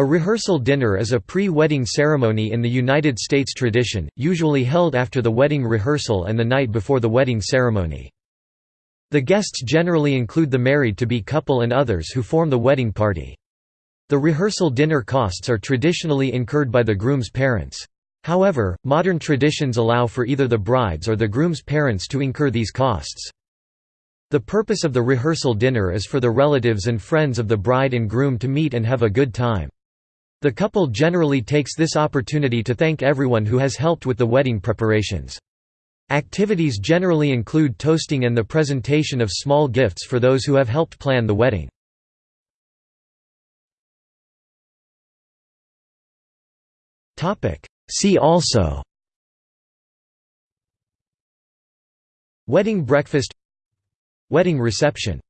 A rehearsal dinner is a pre-wedding ceremony in the United States tradition, usually held after the wedding rehearsal and the night before the wedding ceremony. The guests generally include the married-to-be couple and others who form the wedding party. The rehearsal dinner costs are traditionally incurred by the groom's parents. However, modern traditions allow for either the bride's or the groom's parents to incur these costs. The purpose of the rehearsal dinner is for the relatives and friends of the bride and groom to meet and have a good time. The couple generally takes this opportunity to thank everyone who has helped with the wedding preparations. Activities generally include toasting and the presentation of small gifts for those who have helped plan the wedding. See also Wedding breakfast Wedding reception